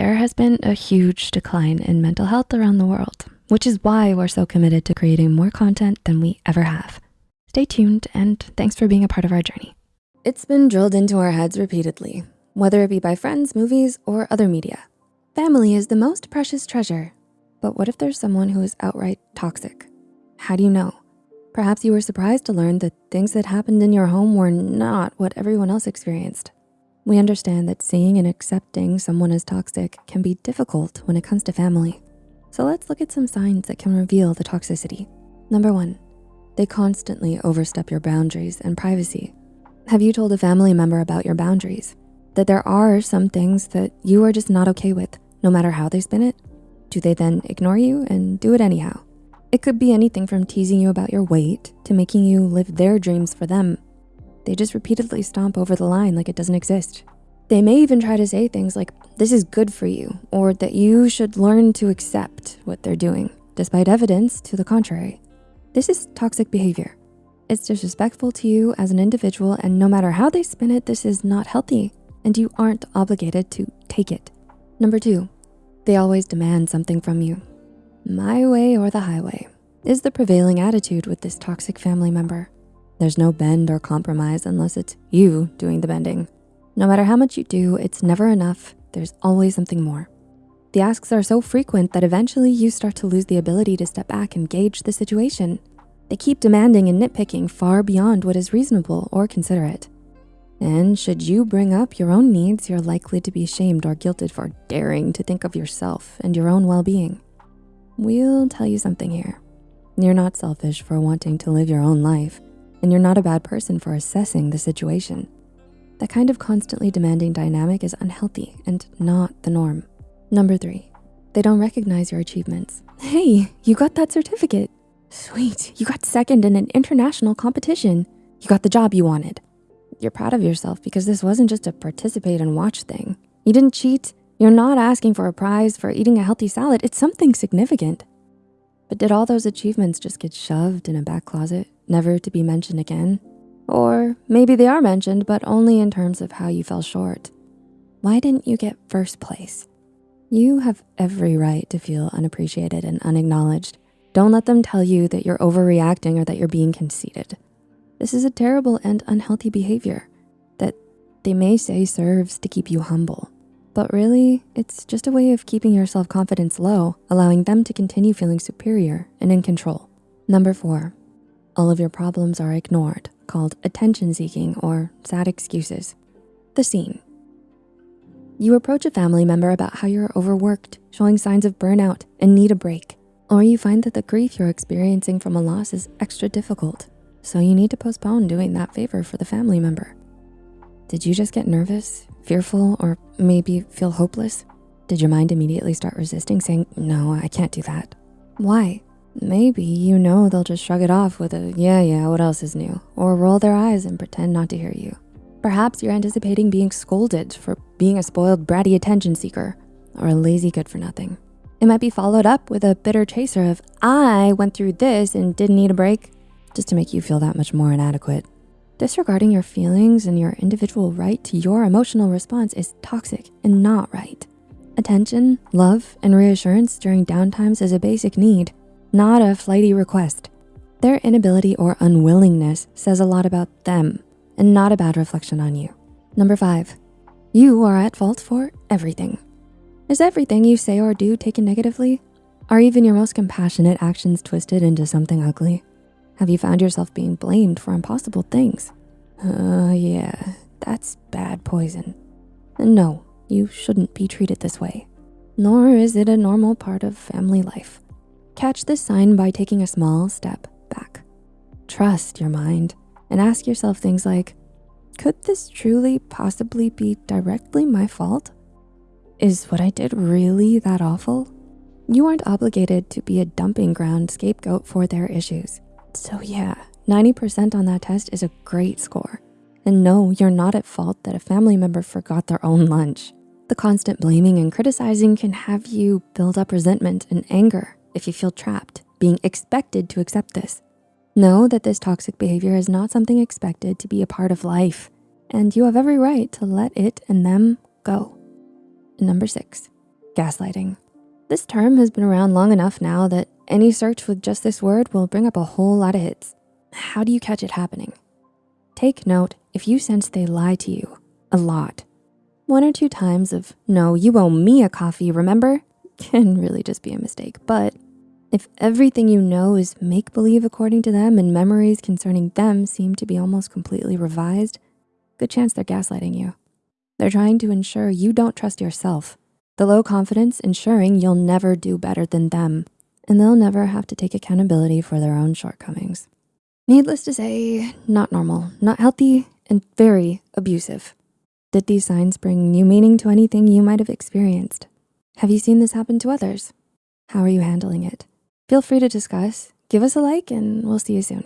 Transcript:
there has been a huge decline in mental health around the world, which is why we're so committed to creating more content than we ever have. Stay tuned and thanks for being a part of our journey. It's been drilled into our heads repeatedly, whether it be by friends, movies, or other media. Family is the most precious treasure. But what if there's someone who is outright toxic? How do you know? Perhaps you were surprised to learn that things that happened in your home were not what everyone else experienced. We understand that seeing and accepting someone as toxic can be difficult when it comes to family. So let's look at some signs that can reveal the toxicity. Number one, they constantly overstep your boundaries and privacy. Have you told a family member about your boundaries? That there are some things that you are just not okay with, no matter how they spin it? Do they then ignore you and do it anyhow? It could be anything from teasing you about your weight to making you live their dreams for them. They just repeatedly stomp over the line like it doesn't exist. They may even try to say things like, this is good for you, or that you should learn to accept what they're doing, despite evidence to the contrary. This is toxic behavior. It's disrespectful to you as an individual, and no matter how they spin it, this is not healthy, and you aren't obligated to take it. Number two, they always demand something from you. My way or the highway is the prevailing attitude with this toxic family member. There's no bend or compromise unless it's you doing the bending. No matter how much you do, it's never enough. There's always something more. The asks are so frequent that eventually you start to lose the ability to step back and gauge the situation. They keep demanding and nitpicking far beyond what is reasonable or considerate. And should you bring up your own needs, you're likely to be shamed or guilted for daring to think of yourself and your own well-being. We'll tell you something here. You're not selfish for wanting to live your own life, and you're not a bad person for assessing the situation. That kind of constantly demanding dynamic is unhealthy and not the norm. Number three, they don't recognize your achievements. Hey, you got that certificate. Sweet, you got second in an international competition. You got the job you wanted. You're proud of yourself because this wasn't just a participate and watch thing. You didn't cheat, you're not asking for a prize for eating a healthy salad. It's something significant. But did all those achievements just get shoved in a back closet, never to be mentioned again? Or maybe they are mentioned, but only in terms of how you fell short. Why didn't you get first place? You have every right to feel unappreciated and unacknowledged. Don't let them tell you that you're overreacting or that you're being conceited. This is a terrible and unhealthy behavior that they may say serves to keep you humble. But really, it's just a way of keeping your self-confidence low, allowing them to continue feeling superior and in control. Number four, all of your problems are ignored, called attention seeking or sad excuses. The scene. You approach a family member about how you're overworked, showing signs of burnout and need a break. Or you find that the grief you're experiencing from a loss is extra difficult. So you need to postpone doing that favor for the family member. Did you just get nervous, fearful, or maybe feel hopeless? Did your mind immediately start resisting saying, no, I can't do that? Why? Maybe you know they'll just shrug it off with a, yeah, yeah, what else is new? Or roll their eyes and pretend not to hear you. Perhaps you're anticipating being scolded for being a spoiled bratty attention seeker or a lazy good for nothing. It might be followed up with a bitter chaser of, I went through this and didn't need a break, just to make you feel that much more inadequate. Disregarding your feelings and your individual right to your emotional response is toxic and not right. Attention, love, and reassurance during downtimes is a basic need, not a flighty request. Their inability or unwillingness says a lot about them and not a bad reflection on you. Number five, you are at fault for everything. Is everything you say or do taken negatively? Are even your most compassionate actions twisted into something ugly? Have you found yourself being blamed for impossible things? Uh, yeah, that's bad poison. And no, you shouldn't be treated this way. Nor is it a normal part of family life. Catch this sign by taking a small step back. Trust your mind and ask yourself things like, could this truly possibly be directly my fault? Is what I did really that awful? You aren't obligated to be a dumping ground scapegoat for their issues. So yeah, 90% on that test is a great score. And no, you're not at fault that a family member forgot their own lunch. The constant blaming and criticizing can have you build up resentment and anger if you feel trapped, being expected to accept this. Know that this toxic behavior is not something expected to be a part of life, and you have every right to let it and them go. Number six, Gaslighting. This term has been around long enough now that any search with just this word will bring up a whole lot of hits. How do you catch it happening? Take note if you sense they lie to you a lot. One or two times of, no, you owe me a coffee, remember? Can really just be a mistake. But if everything you know is make-believe according to them and memories concerning them seem to be almost completely revised, good chance they're gaslighting you. They're trying to ensure you don't trust yourself. The low confidence ensuring you'll never do better than them and they'll never have to take accountability for their own shortcomings. Needless to say, not normal, not healthy, and very abusive. Did these signs bring new meaning to anything you might have experienced? Have you seen this happen to others? How are you handling it? Feel free to discuss, give us a like, and we'll see you soon.